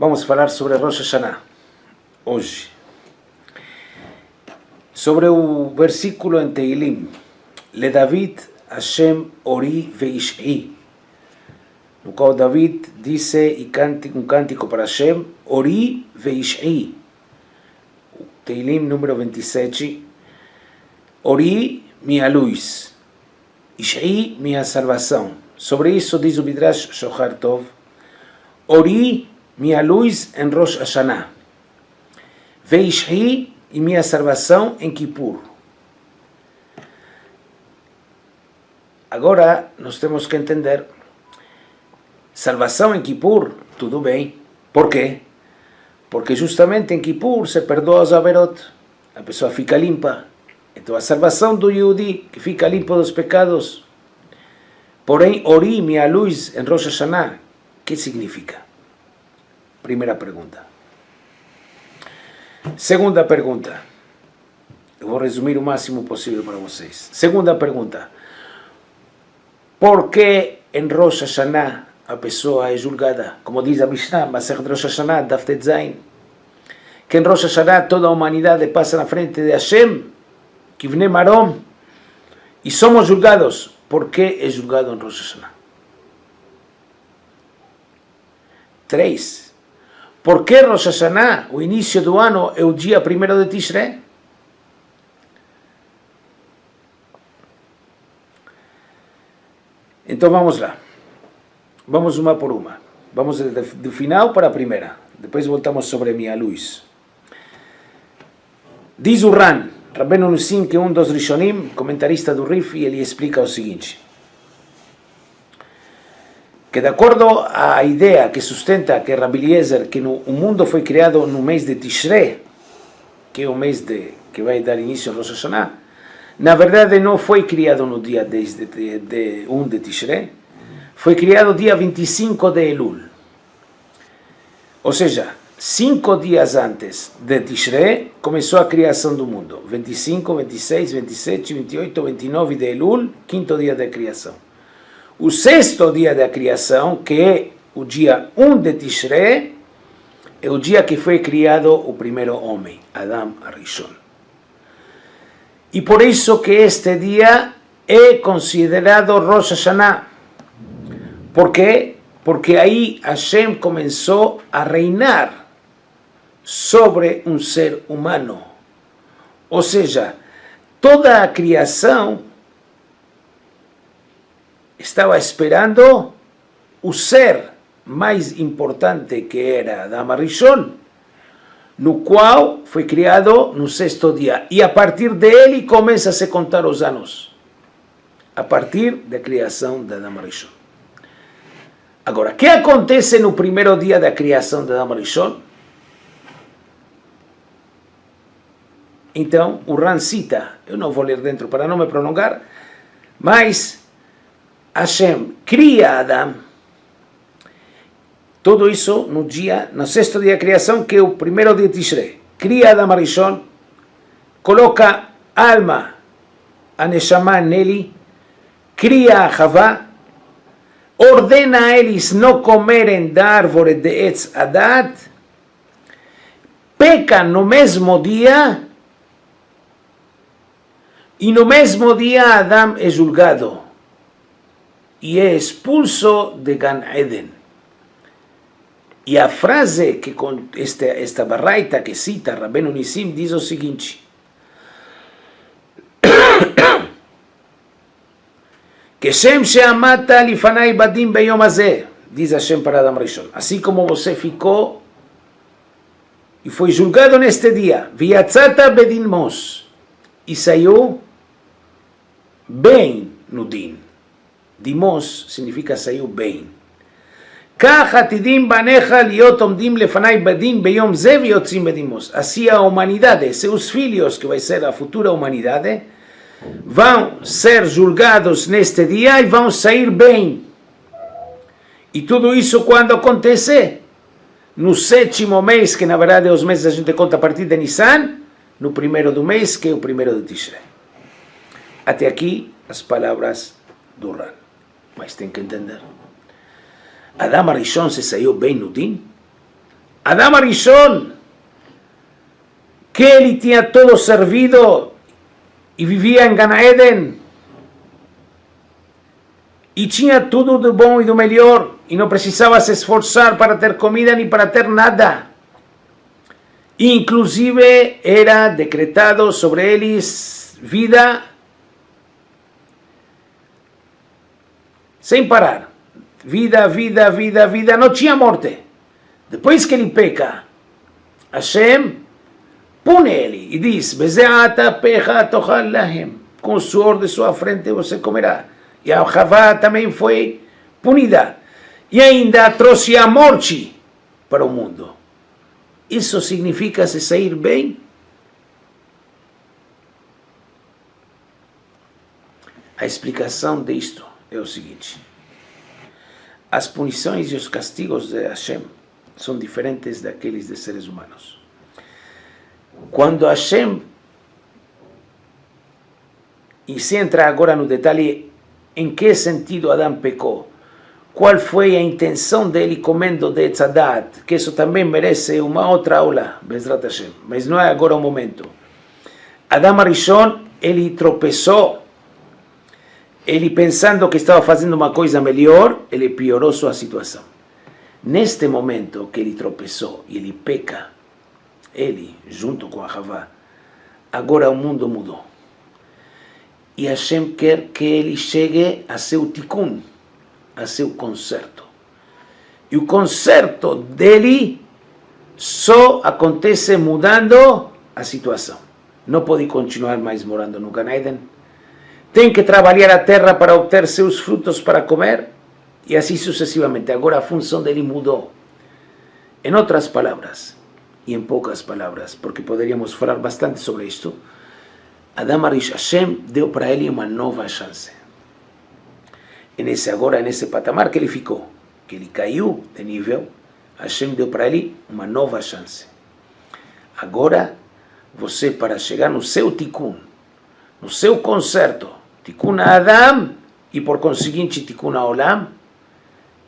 Vamos falar sobre Rosh Hashanah, hoje. Sobre o versículo em Teilim, Le David Hashem Ori Veish'i, no qual David disse e um cântico para Hashem, Ori Veish'i, Teilim número 27, Ori, minha luz, Ish'i, minha salvação. Sobre isso diz o Midrash Shohar Tov, Ori, minha luz em Rosh Hashanah. Veishhi e minha salvação em Kippur. Agora, nós temos que entender, salvação em Kippur, tudo bem. Por quê? Porque justamente em Kippur se perdoa os averot, a pessoa fica limpa. Então a salvação do Yehudi, que fica limpo dos pecados. Porém, Ori, minha luz em Rosh Hashanah, que significa? Primeira pergunta. Segunda pergunta. Eu vou resumir o máximo possível para vocês. Segunda pergunta. Por que em Rosh Hashanah a pessoa é julgada? Como diz a Mishnah, Masechet Rosh Hashanah, Daftet Zain. Que em Rosh Hashanah toda a humanidade passa na frente de Hashem, Kivne Marom, e somos julgados. Por que é julgado em Rosh Hashanah? Três. Por que Rosh Hashanah, o início do ano, é o dia primeiro de Tishrei? Então vamos lá. Vamos uma por uma. Vamos do final para a primeira. Depois voltamos sobre minha luz. Diz o Ran, Rabbeinu Nussim, que é um dos Rishonim, comentarista do Rif, e ele explica o seguinte que de acordo à ideia que sustenta que Rabbi Eliezer, que no, o mundo foi criado no mês de Tishrei, que é o mês de, que vai dar início ao Rosh Hashanah, na verdade não foi criado no dia 10 de, de, de 1 de Tishrei, foi criado dia 25 de Elul. Ou seja, cinco dias antes de Tishrei começou a criação do mundo. 25, 26, 27, 28, 29 de Elul, quinto dia da criação o sexto dia da criação, que é o dia 1 de Tishrei, é o dia que foi criado o primeiro homem, Adam Arishon. E por isso que este dia é considerado Rosh Hashanah. Por quê? Porque aí Hashem começou a reinar sobre um ser humano. Ou seja, toda a criação estava esperando o ser mais importante que era Adama Rishon, no qual foi criado no sexto dia. E a partir dele começa a se contar os anos. A partir da criação da Adama Rishon. Agora, o que acontece no primeiro dia da criação da Adama Rishon? Então, o Ran cita, eu não vou ler dentro para não me prolongar, mas Hashem cria Adão. Tudo isso no dia, no sexto dia da criação, que é o primeiro dia de Tishrei. Cria Adão Arishon, coloca alma, a Neshama nele, cria a Havá, ordena a eles não comerem da árvore de Etz Adat, peca no mesmo dia, e no mesmo dia Adão é julgado e é expulso de Gan Eden. E a frase que com esta, esta barraita que cita Rabbeinu Nissim diz o seguinte, que Shem Sheamata lifanai badim beyom azeh, diz Hashem para Adam Rishon, assim como você ficou e foi julgado neste dia, viatzata bedin mos, e saiu bem no. Dimos significa saiu bem. Assim a humanidade, seus filhos, que vai ser a futura humanidade, vão ser julgados neste dia e vão sair bem. E tudo isso quando acontecer? No sétimo mês, que na verdade é os meses a gente conta a partir de Nissan, no primeiro do mês, que é o primeiro de Tishrei. Até aqui as palavras do Ran. Mas tem que entender. Adam Arishon se saiu bem no din? Adam Arishon, que ele tinha todo servido e vivia em Gan Eden, e tinha tudo do bom e do melhor, e não precisava se esforçar para ter comida nem para ter nada. Inclusive era decretado sobre eles vida sem parar. Vida, vida, vida, vida, não tinha morte. Depois que ele peca, Hashem pune ele e diz: Bezeata pecha tochal lahem. Com o suor de sua frente você comerá. E a Havá também foi punida. E ainda trouxe a morte para o mundo. Isso significa se sair bem? A explicação disto é o seguinte. As punições e os castigos de Hashem são diferentes daqueles de seres humanos. Quando Hashem, e se entra agora no detalhe em que sentido Adão pecou, qual foi a intenção dele comendo de Tzadat, que isso também merece uma outra aula, Bezrat Hashem, mas não é agora o momento. Adão Arishon, ele tropeçou, ele pensando que estava fazendo uma coisa melhor, ele piorou sua situação. Neste momento que ele tropeçou e ele peca, ele, junto com a Havá, agora o mundo mudou. E Hashem quer que ele chegue a seu tikkun, a seu conserto. E o conserto dele só acontece mudando a situação. Não pode continuar mais morando no Gan Eden. Tem que trabalhar a terra para obter seus frutos para comer e assim sucessivamente. Agora a função dele mudou. Em outras palavras, e em poucas palavras, porque poderíamos falar bastante sobre isto, Adam Arish Hashem deu para ele uma nova chance. E nesse agora, nesse patamar que ele ficou, que ele caiu de nível, Hashem deu para ele uma nova chance. Agora, você para chegar no seu tikkun, no seu conserto, tikkun Adam e por conseguinte tikkun Olam,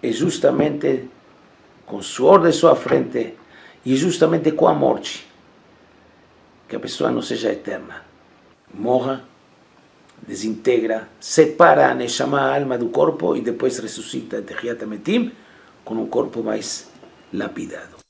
é justamente com o suor de sua frente e justamente com a morte que a pessoa não seja eterna. Morra, desintegra, separa a Neshama, alma do corpo e depois ressuscita de Metim com um corpo mais lapidado.